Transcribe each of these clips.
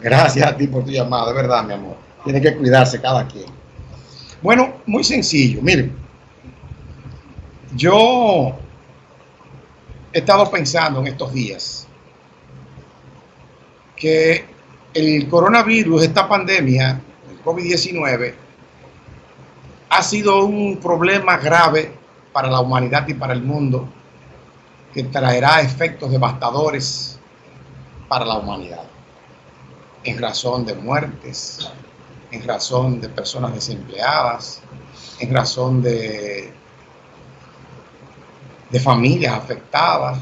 Gracias a ti por tu llamada, de verdad, mi amor. Tiene que cuidarse cada quien. Bueno, muy sencillo. Miren, yo he estado pensando en estos días que el coronavirus, esta pandemia, el COVID-19, ha sido un problema grave para la humanidad y para el mundo que traerá efectos devastadores para la humanidad en razón de muertes, en razón de personas desempleadas, en razón de, de familias afectadas,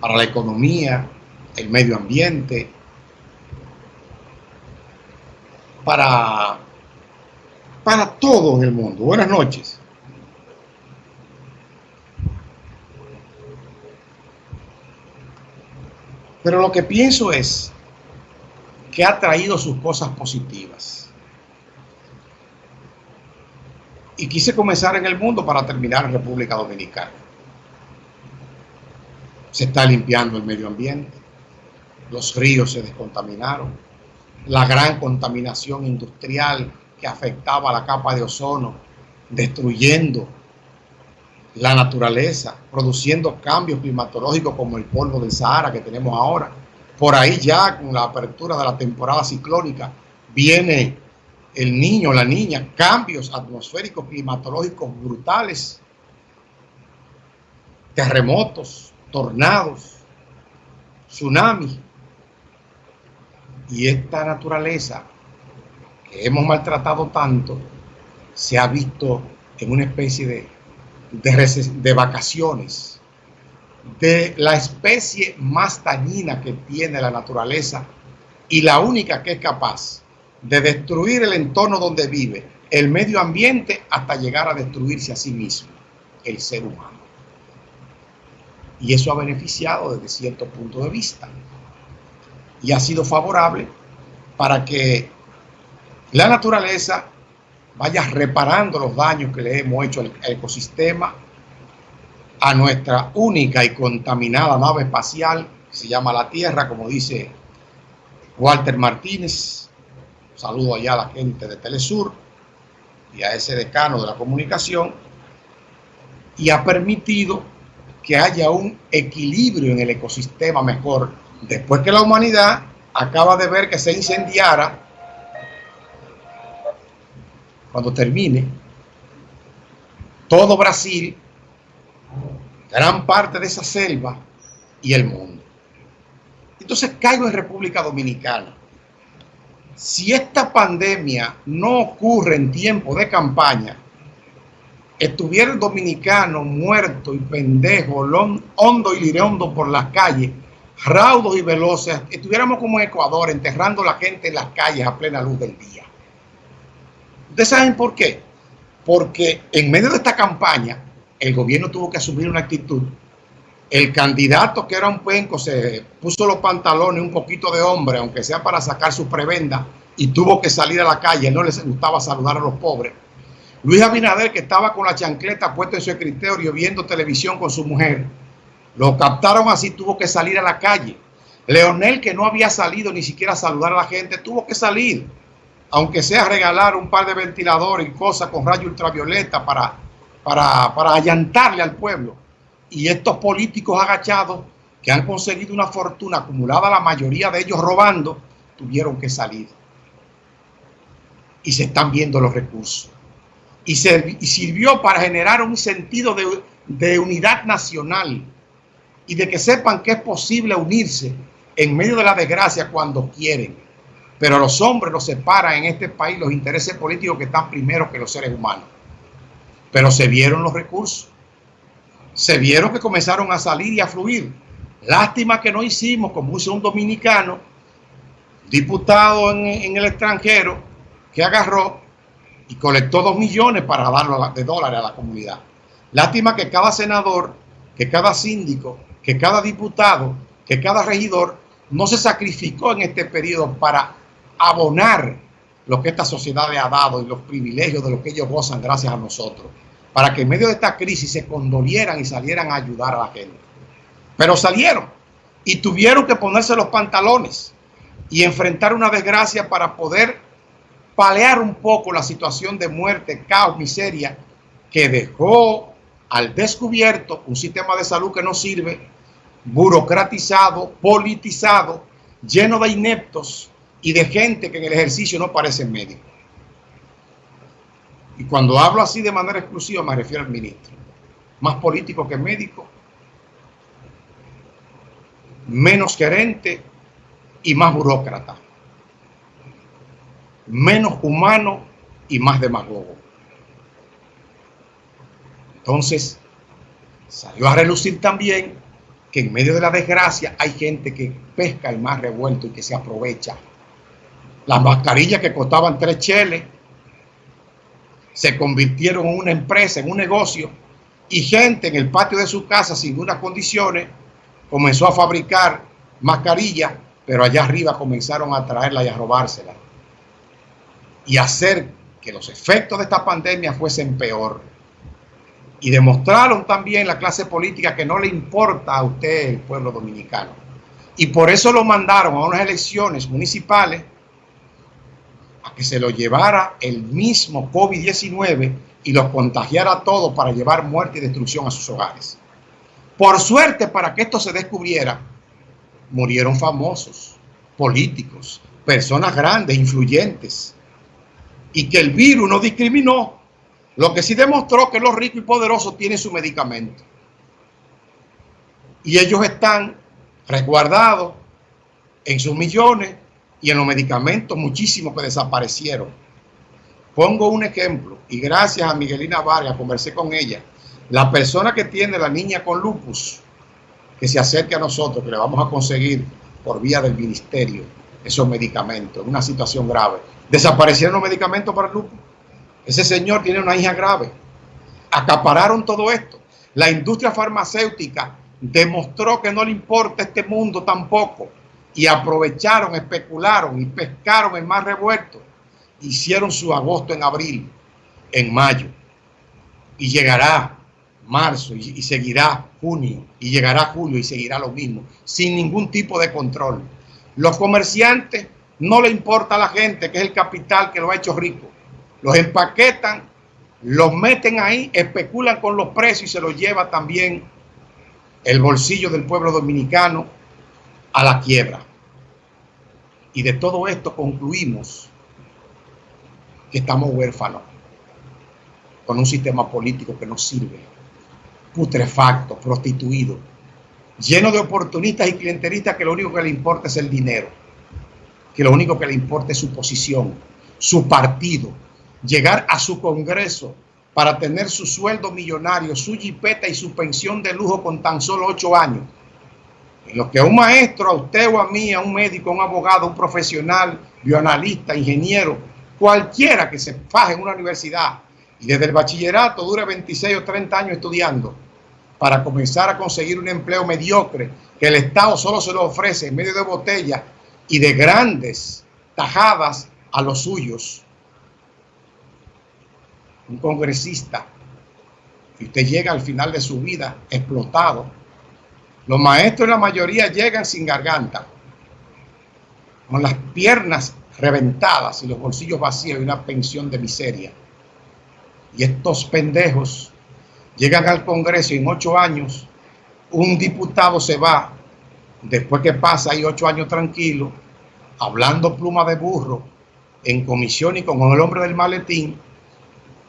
para la economía, el medio ambiente, para, para todo en el mundo. Buenas noches. Pero lo que pienso es que ha traído sus cosas positivas. Y quise comenzar en el mundo para terminar en República Dominicana. Se está limpiando el medio ambiente, los ríos se descontaminaron, la gran contaminación industrial que afectaba la capa de ozono, destruyendo la naturaleza, produciendo cambios climatológicos como el polvo del Sahara que tenemos ahora. Por ahí ya con la apertura de la temporada ciclónica viene el niño, la niña, cambios atmosféricos climatológicos brutales, terremotos, tornados, tsunamis. Y esta naturaleza que hemos maltratado tanto se ha visto en una especie de de, vacaciones, de la especie más dañina que tiene la naturaleza y la única que es capaz de destruir el entorno donde vive, el medio ambiente, hasta llegar a destruirse a sí mismo, el ser humano. Y eso ha beneficiado desde cierto punto de vista. Y ha sido favorable para que la naturaleza vaya reparando los daños que le hemos hecho al ecosistema, a nuestra única y contaminada nave espacial, que se llama la Tierra, como dice Walter Martínez. Saludo allá a la gente de Telesur y a ese decano de la comunicación. Y ha permitido que haya un equilibrio en el ecosistema mejor. Después que la humanidad acaba de ver que se incendiara cuando termine, todo Brasil, gran parte de esa selva y el mundo. Entonces caigo en República Dominicana. Si esta pandemia no ocurre en tiempo de campaña, estuviera el dominicano muerto y pendejo, hondo y lireondo por las calles, raudos y veloces, estuviéramos como en Ecuador enterrando a la gente en las calles a plena luz del día. ¿Ustedes saben por qué? Porque en medio de esta campaña, el gobierno tuvo que asumir una actitud. El candidato que era un penco se puso los pantalones un poquito de hombre, aunque sea para sacar su prebenda, y tuvo que salir a la calle. No les gustaba saludar a los pobres. Luis Abinader, que estaba con la chancleta puesta en su escritorio viendo televisión con su mujer, lo captaron así, tuvo que salir a la calle. Leonel, que no había salido ni siquiera a saludar a la gente, tuvo que salir aunque sea regalar un par de ventiladores y cosas con rayo ultravioleta para, para, para allantarle al pueblo. Y estos políticos agachados que han conseguido una fortuna acumulada, la mayoría de ellos robando, tuvieron que salir. Y se están viendo los recursos. Y, sirvió para generar un sentido de, de unidad nacional y de que sepan que es posible unirse en medio de la desgracia cuando quieren pero los hombres los separan en este país los intereses políticos que están primero que los seres humanos. Pero se vieron los recursos. Se vieron que comenzaron a salir y a fluir. Lástima que no hicimos, como hizo un dominicano, diputado en, el extranjero, que agarró y colectó dos millones para darlo de dólares a la comunidad. Lástima que cada senador, que cada síndico, que cada diputado, que cada regidor no se sacrificó en este periodo para abonar lo que esta sociedad le ha dado y los privilegios de los que ellos gozan gracias a nosotros, para que en medio de esta crisis se condolieran y salieran a ayudar a la gente. Pero salieron y tuvieron que ponerse los pantalones. y enfrentar una desgracia para poder palear un poco la situación de muerte, caos, miseria que dejó al descubierto un sistema de salud que no sirve, burocratizado, politizado, lleno de ineptos y de gente que en el ejercicio no parece médico. Y cuando hablo así de manera exclusiva me refiero al ministro. Más político que médico, menos gerente y más burócrata. Menos humano y más demagogo. Entonces, salió a relucir también que en medio de la desgracia hay gente que pesca el más revuelto y que se aprovecha. Las mascarillas que costaban tres cheles se convirtieron en una empresa, en un negocio, y gente en el patio de su casa sin unas condiciones comenzó a fabricar mascarillas, pero allá arriba comenzaron a traerla y a robársela y hacer que los efectos de esta pandemia fuesen peor. Y demostraron también la clase política que no le importa a usted el pueblo dominicano. Y por eso lo mandaron a unas elecciones municipales que se lo llevara el mismo COVID-19 y los contagiara a todos para llevar muerte y destrucción a sus hogares. Por suerte, para que esto se descubriera, murieron famosos, políticos, personas grandes, influyentes, y que el virus no discriminó lo que sí demostró que los ricos y poderosos tienen su medicamento. Y ellos están resguardados en sus millones y en los medicamentos muchísimos que desaparecieron. Pongo un ejemplo y gracias a Miguelina Vargas conversé con ella. La persona que tiene la niña con lupus, que se acerque a nosotros, que le vamos a conseguir por vía del ministerio esos medicamentos, en una situación grave. Desaparecieron los medicamentos para el lupus. Ese señor tiene una hija grave. Acapararon todo esto. La industria farmacéutica demostró que no le importa este mundo tampoco. Y aprovecharon, especularon y pescaron el mar revuelto. Hicieron su agosto en abril, en mayo. Y llegará marzo y, y seguirá junio. Y llegará julio y seguirá lo mismo. Sin ningún tipo de control. Los comerciantes no le importa a la gente, que es el capital que lo ha hecho rico los empaquetan, los meten ahí, especulan con los precios y se los lleva también el bolsillo del pueblo dominicano a la quiebra. Y de todo esto concluimos que estamos huérfanos con un sistema político que no sirve, putrefacto, prostituido, lleno de oportunistas y clientelistas que lo único que le importa es el dinero, que lo único que le importa es su posición, su partido, llegar a su congreso para tener su sueldo millonario, su jipeta y su pensión de lujo con tan solo ocho años. Lo que a un maestro, a usted o a mí, a un médico, a un abogado, a un profesional, bioanalista, ingeniero, cualquiera que se faje en una universidad y desde el bachillerato dure 26 o 30 años estudiando para comenzar a conseguir un empleo mediocre que el Estado solo se lo ofrece en medio de botellas y de grandes tajadas a los suyos. Un congresista, y usted llega al final de su vida explotado, los maestros la mayoría llegan sin garganta, con las piernas reventadas y los bolsillos vacíos y una pensión de miseria. Y estos pendejos llegan al Congreso y en ocho años un diputado se va, después que pasa ahí ocho años tranquilo, hablando pluma de burro, en comisión y con el hombre del maletín,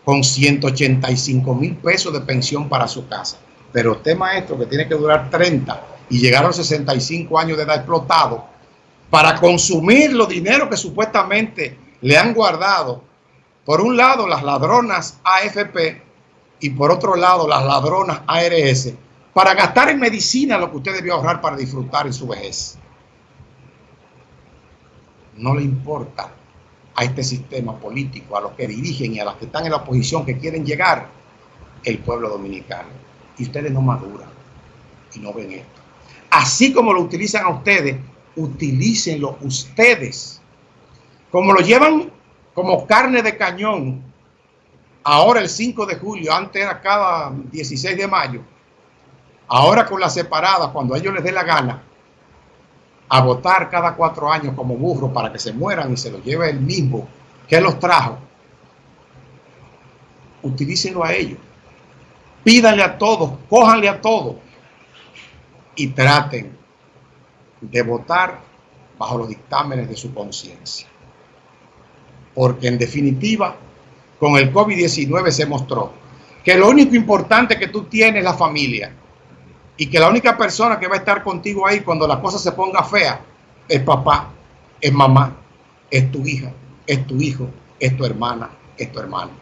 con 185 mil pesos de pensión para su casa. Pero usted, maestro, que tiene que durar 30 y llegar a los 65 años de edad explotado para consumir los dinero que supuestamente le han guardado, por un lado las ladronas AFP y por otro lado las ladronas ARS, para gastar en medicina lo que usted debió ahorrar para disfrutar en su vejez. No le importa a este sistema político, a los que dirigen y a los que están en la oposición que quieren llegar, el pueblo dominicano. Y ustedes no maduran y no ven esto. Así como lo utilizan a ustedes, utilícenlo ustedes. Como lo llevan como carne de cañón, ahora el 5 de julio, antes era cada 16 de mayo, ahora con la separada, cuando a ellos les dé la gana, a votar cada cuatro años como burro para que se mueran y se los lleve el mismo que los trajo, utilícenlo a ellos. Pídanle a todos, cójanle a todos y traten de votar bajo los dictámenes de su conciencia. Porque en definitiva, con el COVID-19 se mostró que lo único importante que tú tienes es la familia y que la única persona que va a estar contigo ahí cuando la cosa se ponga fea es papá, es mamá, es tu hija, es tu hijo, es tu hermana, es tu hermano.